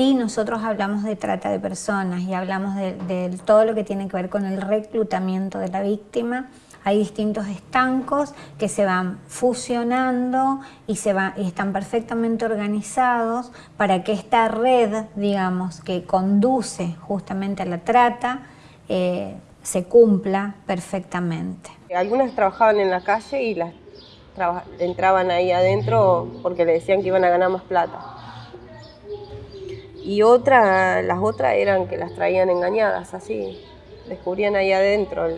sí nosotros hablamos de trata de personas y hablamos de, todo lo que tiene que ver con el reclutamiento de la víctima, hay distintos estancos que se van fusionando y, se va, y están perfectamente organizados para que esta red, digamos, que conduce justamente a la trata, eh, se cumpla perfectamente. Algunas trabajaban en la calle y las entraban ahí adentro porque le decían que iban a ganar más plata. Y las otras eran que las traían engañadas, así. Descubrían ahí adentro.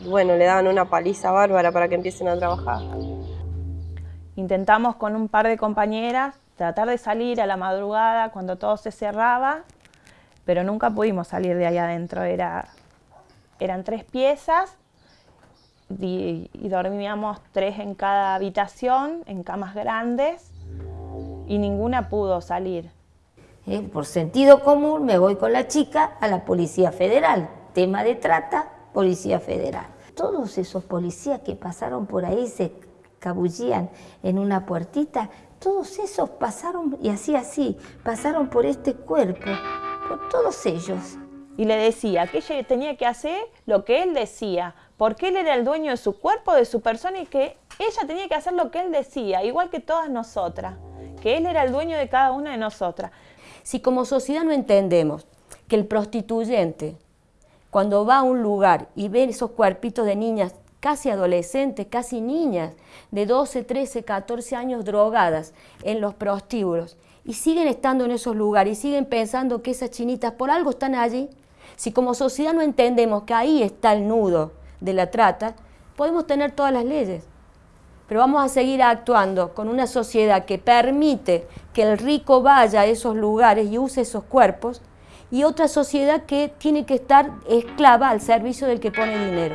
Y bueno, le daban una paliza bárbara para que empiecen a trabajar. Intentamos con un par de compañeras tratar de salir a la madrugada cuando todo se cerraba, pero nunca pudimos salir de ahí adentro. Era, eran tres piezas y, dormíamos tres en cada habitación, en camas grandes, y ninguna pudo salir. Eh, por sentido común me voy con la chica a la Policía Federal. Tema de trata, Policía Federal. Todos esos policías que pasaron por ahí, se cabullían en una puertita, todos esos pasaron, y así así, pasaron por este cuerpo, por todos ellos. Y le decía que ella tenía que hacer lo que él decía, porque él era el dueño de su cuerpo, de su persona y que ella tenía que hacer lo que él decía, igual que todas nosotras, que él era el dueño de cada una de nosotras. Si como sociedad no entendemos que el prostituyente, cuando va a un lugar y ve esos cuerpitos de niñas casi adolescentes, casi niñas, de 12, 13, 14 años drogadas en los prostíbulos, y siguen estando en esos lugares y siguen pensando que esas chinitas por algo están allí, si como sociedad no entendemos que ahí está el nudo de la trata, podemos tener todas las leyes. Pero vamos a seguir actuando con una sociedad que permite que el rico vaya a esos lugares y use esos cuerpos y otra sociedad que tiene que estar esclava al servicio del que pone dinero.